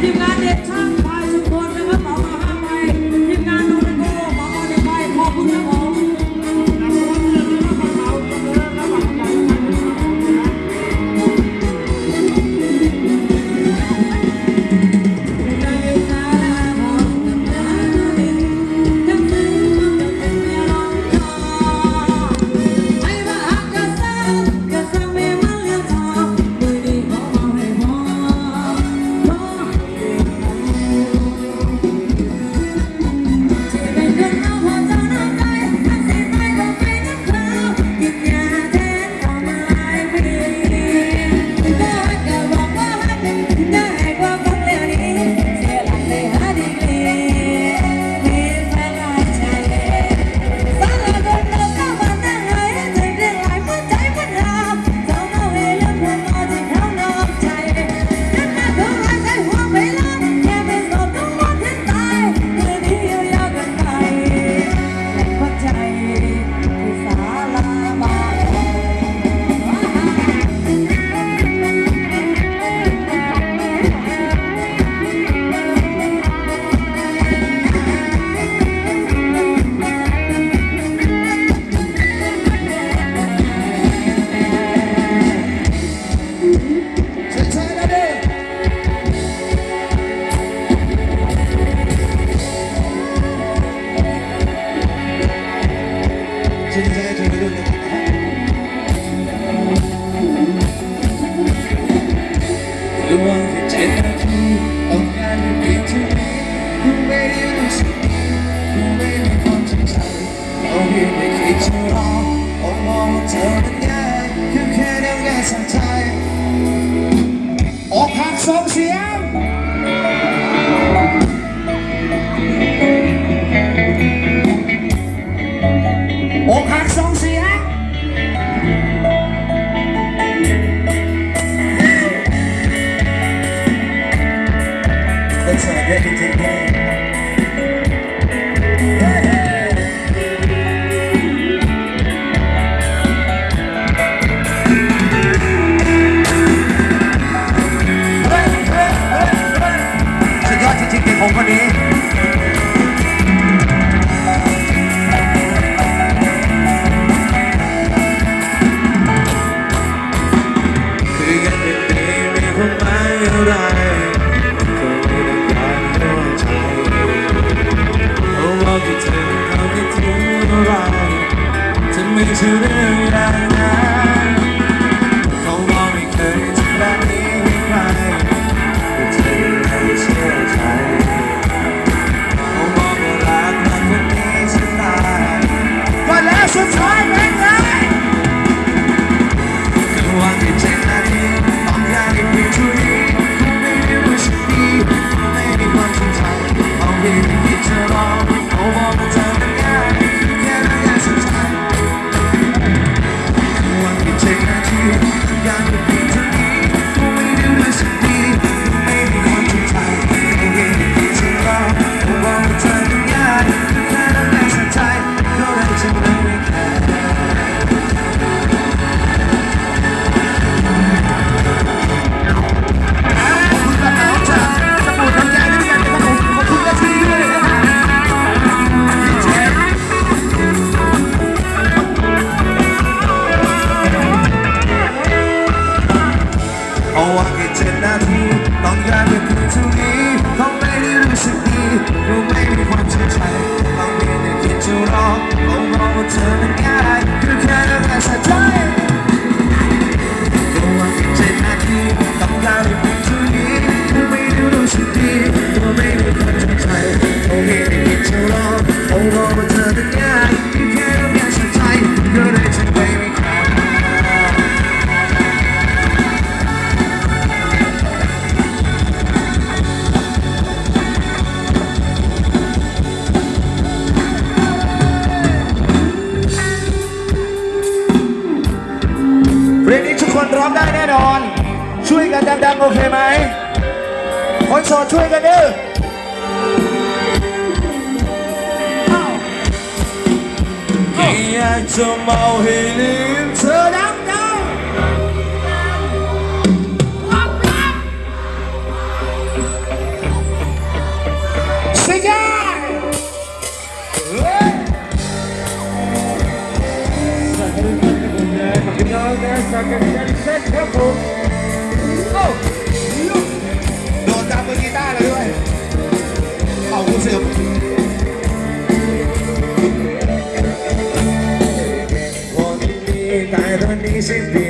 удивляет. Oh, come of see. som afhældet til dem der. Cigar! Hey! Så kan det være, at man kan gøre det, så kan det være, at man kan gøre det, Mississippi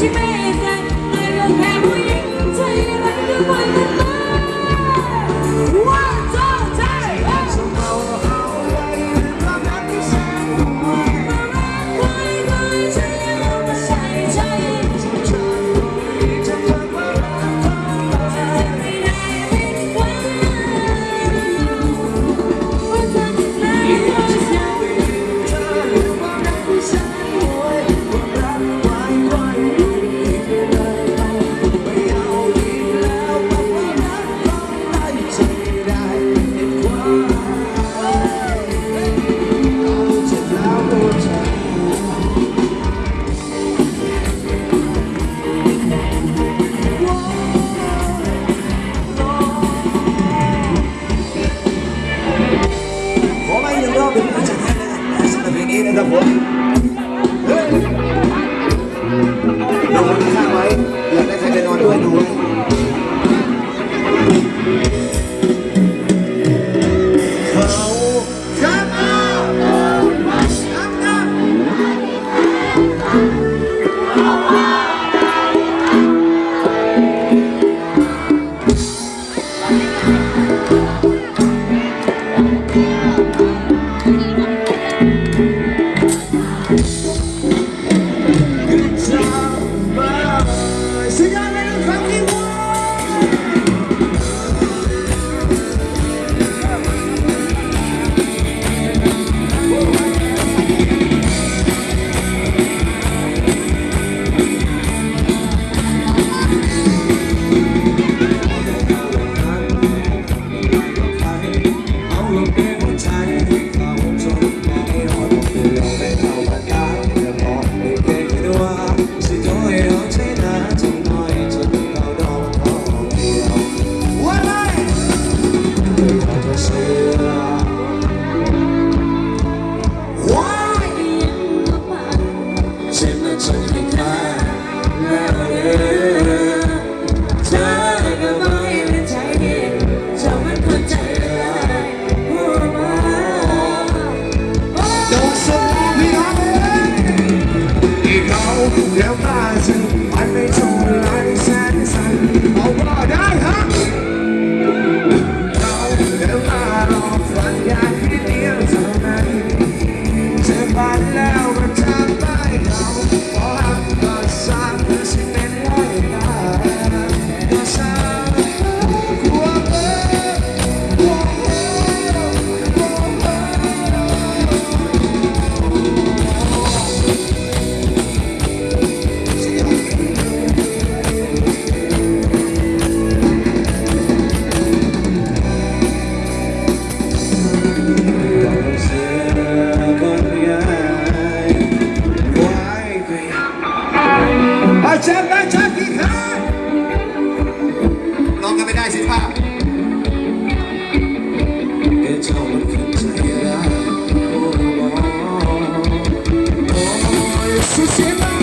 You made Sempre